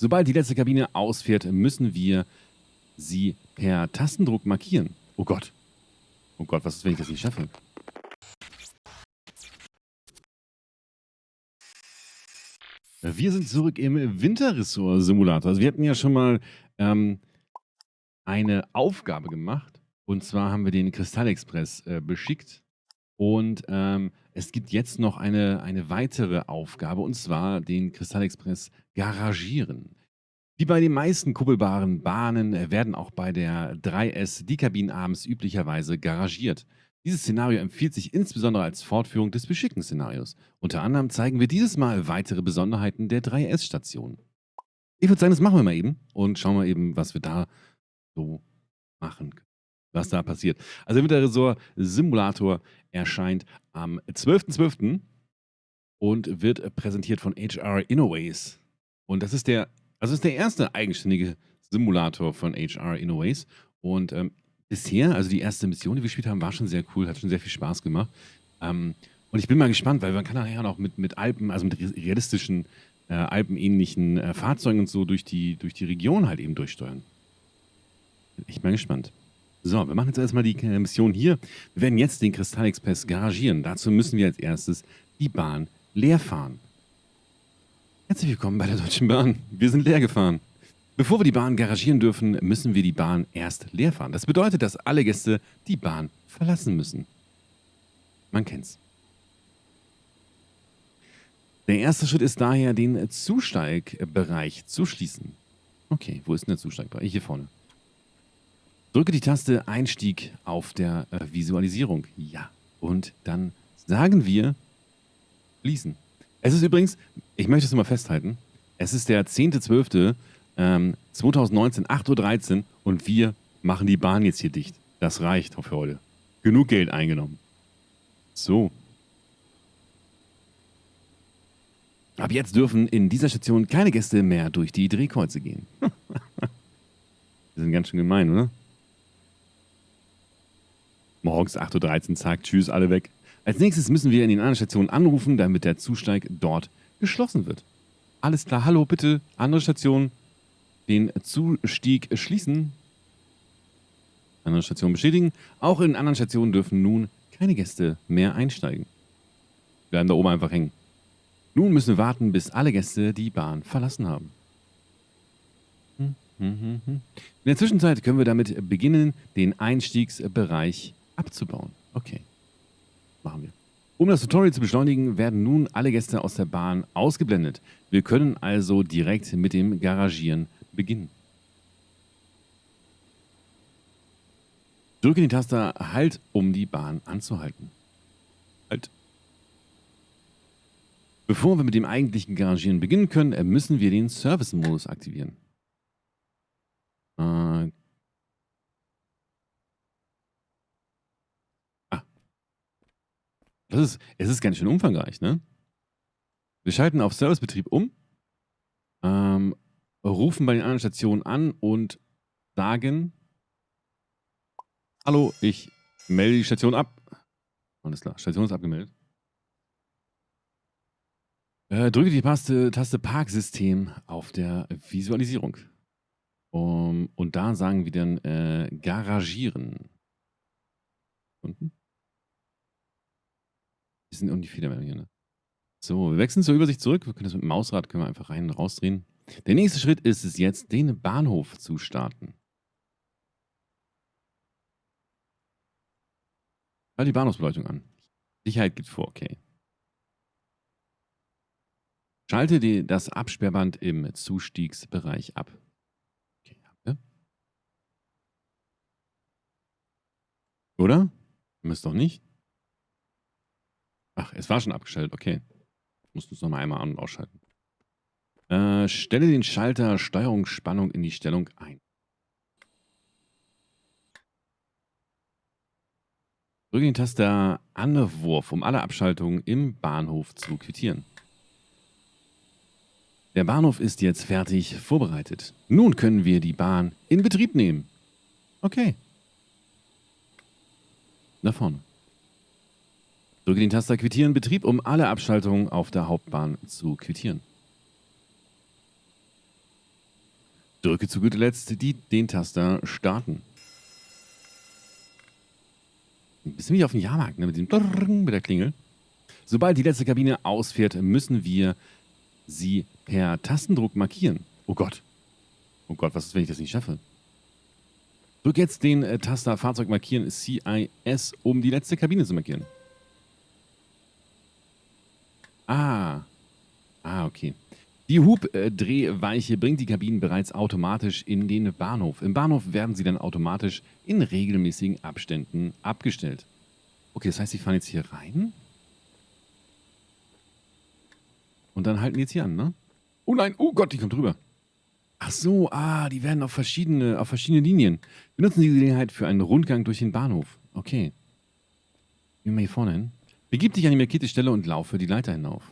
Sobald die letzte Kabine ausfährt, müssen wir sie per Tastendruck markieren. Oh Gott. Oh Gott, was ist, wenn ich das nicht schaffe? Wir sind zurück im Winterressort-Simulator. Also wir hatten ja schon mal ähm, eine Aufgabe gemacht. Und zwar haben wir den Kristallexpress äh, beschickt. Und ähm, es gibt jetzt noch eine, eine weitere Aufgabe, und zwar den Kristallexpress garagieren. Wie bei den meisten kuppelbaren Bahnen äh, werden auch bei der 3S die Kabinen abends üblicherweise garagiert. Dieses Szenario empfiehlt sich insbesondere als Fortführung des beschickten Szenarios. Unter anderem zeigen wir dieses Mal weitere Besonderheiten der 3S-Station. Ich würde sagen, das machen wir mal eben und schauen wir eben, was wir da so machen können. Was da passiert. Also Winterresort Simulator erscheint am 12.12. .12. und wird präsentiert von HR Innoways. Und das ist der, also ist der erste eigenständige Simulator von HR Innoways. Und ähm, bisher, also die erste Mission, die wir gespielt haben, war schon sehr cool, hat schon sehr viel Spaß gemacht. Ähm, und ich bin mal gespannt, weil man kann nachher noch mit, mit Alpen, also mit realistischen, äh, alpenähnlichen äh, Fahrzeugen und so durch die, durch die Region halt eben durchsteuern. Bin echt mal gespannt. So, wir machen jetzt erstmal die äh, Mission hier. Wir werden jetzt den Kristallexpress garagieren. Dazu müssen wir als erstes die Bahn leer fahren. Herzlich willkommen bei der Deutschen Bahn. Wir sind leer gefahren. Bevor wir die Bahn garagieren dürfen, müssen wir die Bahn erst leer fahren. Das bedeutet, dass alle Gäste die Bahn verlassen müssen. Man kennt's. Der erste Schritt ist daher, den Zusteigbereich zu schließen. Okay, wo ist denn der Zusteigbereich? Hier vorne. Drücke die Taste Einstieg auf der äh, Visualisierung. Ja. Und dann sagen wir schließen. Es ist übrigens, ich möchte es mal festhalten, es ist der 10.12. Ähm, 2019, 8.13 Uhr und wir machen die Bahn jetzt hier dicht. Das reicht für heute. Genug Geld eingenommen. So. Ab jetzt dürfen in dieser Station keine Gäste mehr durch die Drehkreuze gehen. Die sind ganz schön gemein, oder? Morgens 8.13 Uhr, zack, tschüss, alle weg. Als nächstes müssen wir in den anderen Stationen anrufen, damit der Zusteig dort geschlossen wird. Alles klar, hallo, bitte, andere Station, den Zustieg schließen. Andere Station bestätigen. Auch in anderen Stationen dürfen nun keine Gäste mehr einsteigen. Bleiben da oben einfach hängen. Nun müssen wir warten, bis alle Gäste die Bahn verlassen haben. Hm, hm, hm, In der Zwischenzeit können wir damit beginnen, den Einstiegsbereich abzubauen. Okay, machen wir. Um das Tutorial zu beschleunigen, werden nun alle Gäste aus der Bahn ausgeblendet. Wir können also direkt mit dem Garagieren beginnen. Drücke die Taste Halt, um die Bahn anzuhalten. Halt. Bevor wir mit dem eigentlichen Garagieren beginnen können, müssen wir den Service-Modus aktivieren. Äh, Das ist, es ist ganz schön umfangreich, ne? Wir schalten auf Servicebetrieb um, ähm, rufen bei den anderen Stationen an und sagen, hallo, ich melde die Station ab. Alles klar, Station ist abgemeldet. Äh, drücke die Taste, Taste Parksystem auf der Visualisierung. Um, und da sagen wir dann äh, Garagieren. Unten? Die sind um die Federmeldung hier, ne? So, wir wechseln zur Übersicht zurück. Wir können das mit dem Mausrad können wir einfach rein und rausdrehen. Der nächste Schritt ist es jetzt, den Bahnhof zu starten. Schalt die Bahnhofsbeleuchtung an. Sicherheit geht vor, okay. Schalte die, das Absperrband im Zustiegsbereich ab. Okay, Oder? Müsst doch nicht. Ach, es war schon abgeschaltet, okay. Mussten es nochmal einmal an- und ausschalten. Äh, stelle den Schalter Steuerungsspannung in die Stellung ein. Drücke die Taste Anwurf, um alle Abschaltungen im Bahnhof zu quittieren. Der Bahnhof ist jetzt fertig vorbereitet. Nun können wir die Bahn in Betrieb nehmen. Okay. Da vorne. Drücke den Taster Quittieren Betrieb, um alle Abschaltungen auf der Hauptbahn zu quittieren. Drücke zu guter Letzt die, den Taster Starten. Ein bisschen wie auf dem Jahrmarkt, ne? mit, dem mit der Klingel. Sobald die letzte Kabine ausfährt, müssen wir sie per Tastendruck markieren. Oh Gott. Oh Gott, was ist, wenn ich das nicht schaffe? Drück jetzt den Taster Fahrzeug markieren CIS, um die letzte Kabine zu markieren. Ah. Ah, okay. Die Hubdrehweiche bringt die Kabinen bereits automatisch in den Bahnhof. Im Bahnhof werden sie dann automatisch in regelmäßigen Abständen abgestellt. Okay, das heißt, sie fahren jetzt hier rein. Und dann halten die jetzt hier an, ne? Oh nein, oh Gott, die kommt drüber. Ach so, ah, die werden auf verschiedene, auf verschiedene Linien. Wir nutzen die Gelegenheit für einen Rundgang durch den Bahnhof. Okay. Gehen wir hier vorne hin. Begib dich an die markierte Stelle und laufe die Leiter hinauf.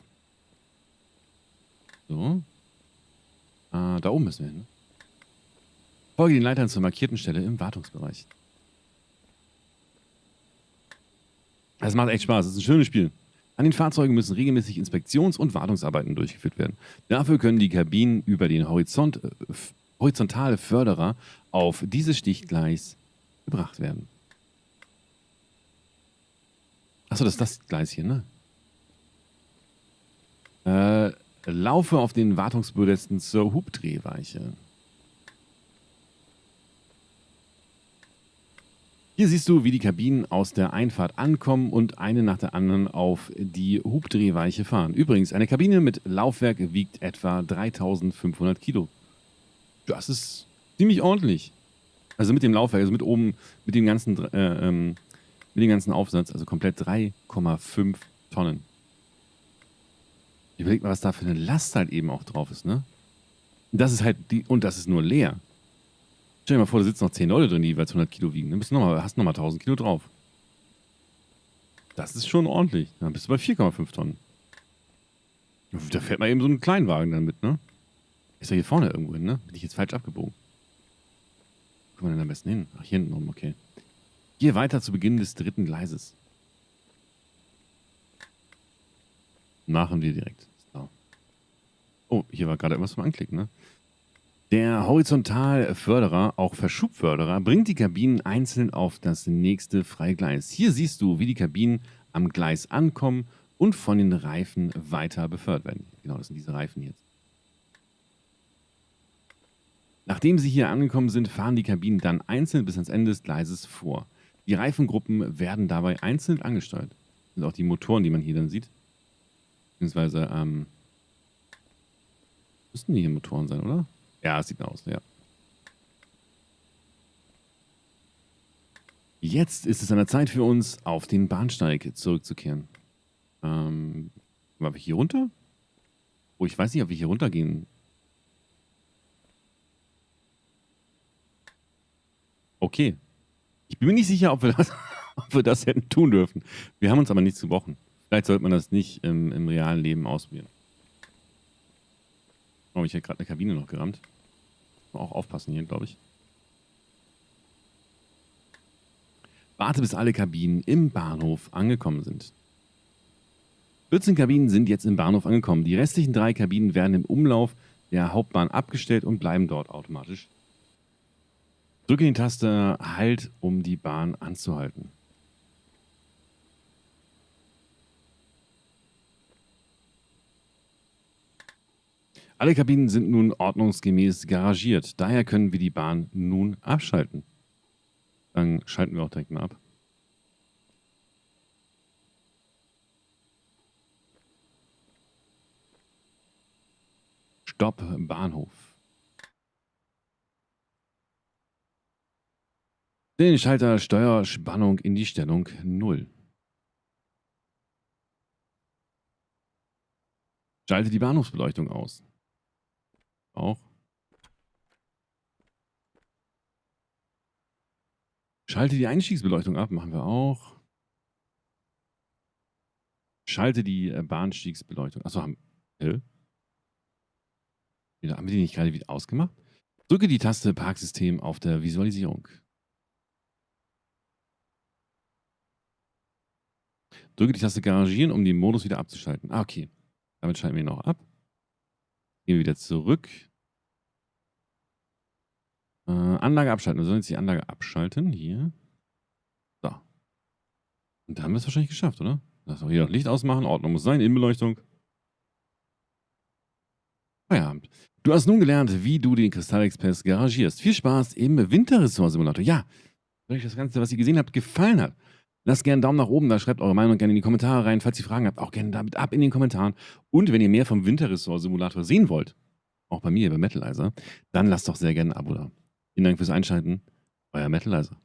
So. Ah, da oben müssen wir hin. Folge den Leitern zur markierten Stelle im Wartungsbereich. Es macht echt Spaß. Es ist ein schönes Spiel. An den Fahrzeugen müssen regelmäßig Inspektions- und Wartungsarbeiten durchgeführt werden. Dafür können die Kabinen über den Horizont, äh, horizontale Förderer auf dieses Stichgleis gebracht werden. Achso, das ist das Gleis hier, ne? Äh, laufe auf den Wartungsbödesten zur Hubdrehweiche. Hier siehst du, wie die Kabinen aus der Einfahrt ankommen und eine nach der anderen auf die Hubdrehweiche fahren. Übrigens, eine Kabine mit Laufwerk wiegt etwa 3500 Kilo. Das ist ziemlich ordentlich. Also mit dem Laufwerk, also mit oben, mit dem ganzen, äh, ähm, mit dem ganzen Aufsatz, also komplett 3,5 Tonnen. Überleg mal, was da für eine Last halt eben auch drauf ist, ne? Das ist halt die, und das ist nur leer. Stell dir mal vor, da sitzen noch 10 Leute drin, die jeweils 100 Kilo wiegen. Dann bist du noch mal, hast nochmal 1000 Kilo drauf. Das ist schon ordentlich. Dann bist du bei 4,5 Tonnen. Da fährt man eben so einen Kleinwagen dann mit, ne? Ist ja hier vorne irgendwo hin, ne? Bin ich jetzt falsch abgebogen? Wo kommen wir denn am besten hin? Ach, hier hinten rum, okay. Hier weiter zu Beginn des dritten Gleises. Machen wir direkt. So. Oh, hier war gerade etwas zum Anklicken, ne? Der Horizontalförderer, auch Verschubförderer, bringt die Kabinen einzeln auf das nächste freie Gleis. Hier siehst du, wie die Kabinen am Gleis ankommen und von den Reifen weiter befördert werden. Genau, das sind diese Reifen jetzt. Nachdem sie hier angekommen sind, fahren die Kabinen dann einzeln bis ans Ende des Gleises vor. Die Reifengruppen werden dabei einzeln angesteuert. Das sind auch die Motoren, die man hier dann sieht. Beziehungsweise, ähm, müssten die hier Motoren sein, oder? Ja, sieht aus, ja. Jetzt ist es an der Zeit für uns, auf den Bahnsteig zurückzukehren. Ähm, war wir hier runter? Oh, ich weiß nicht, ob wir hier runtergehen. Okay. Ich bin mir nicht sicher, ob wir das, ob wir das hätten tun dürfen. Wir haben uns aber nichts gebrochen. Vielleicht sollte man das nicht im, im realen Leben ausprobieren. Oh, ich hätte gerade eine Kabine noch gerammt. Auch aufpassen hier, glaube ich. Warte, bis alle Kabinen im Bahnhof angekommen sind. 14 Kabinen sind jetzt im Bahnhof angekommen. Die restlichen drei Kabinen werden im Umlauf der Hauptbahn abgestellt und bleiben dort automatisch. Drücke die Taste Halt, um die Bahn anzuhalten. Alle Kabinen sind nun ordnungsgemäß garagiert. Daher können wir die Bahn nun abschalten. Dann schalten wir auch direkt mal ab. Stopp Bahnhof. Den Schalter Steuerspannung in die Stellung 0. Schalte die Bahnhofsbeleuchtung aus. Auch. Schalte die Einstiegsbeleuchtung ab, machen wir auch. Schalte die äh, Bahnstiegsbeleuchtung. Achso, haben, äh? haben wir die nicht gerade wieder ausgemacht? Drücke die Taste Parksystem auf der Visualisierung. Drücke die Taste Garagieren, um den Modus wieder abzuschalten. Ah, okay. Damit schalten wir ihn auch ab. Gehen wir wieder zurück. Äh, Anlage abschalten. Wir sollen jetzt die Anlage abschalten. Hier. So. Und da haben wir es wahrscheinlich geschafft, oder? Lass auch hier noch Licht ausmachen. Ordnung muss sein. Innenbeleuchtung. Feierabend. Du hast nun gelernt, wie du den Kristallexpress garagierst. Viel Spaß im Winterressort-Simulator. Ja, wenn euch das Ganze, was ihr gesehen habt, gefallen hat, lasst gerne einen Daumen nach oben da, schreibt eure Meinung gerne in die Kommentare rein. Falls ihr Fragen habt, auch gerne damit ab in den Kommentaren. Und wenn ihr mehr vom Winterressort-Simulator sehen wollt, auch bei mir, bei Metalizer, dann lasst doch sehr gerne ein Abo da. Vielen Dank fürs Einschalten. Euer Metalizer.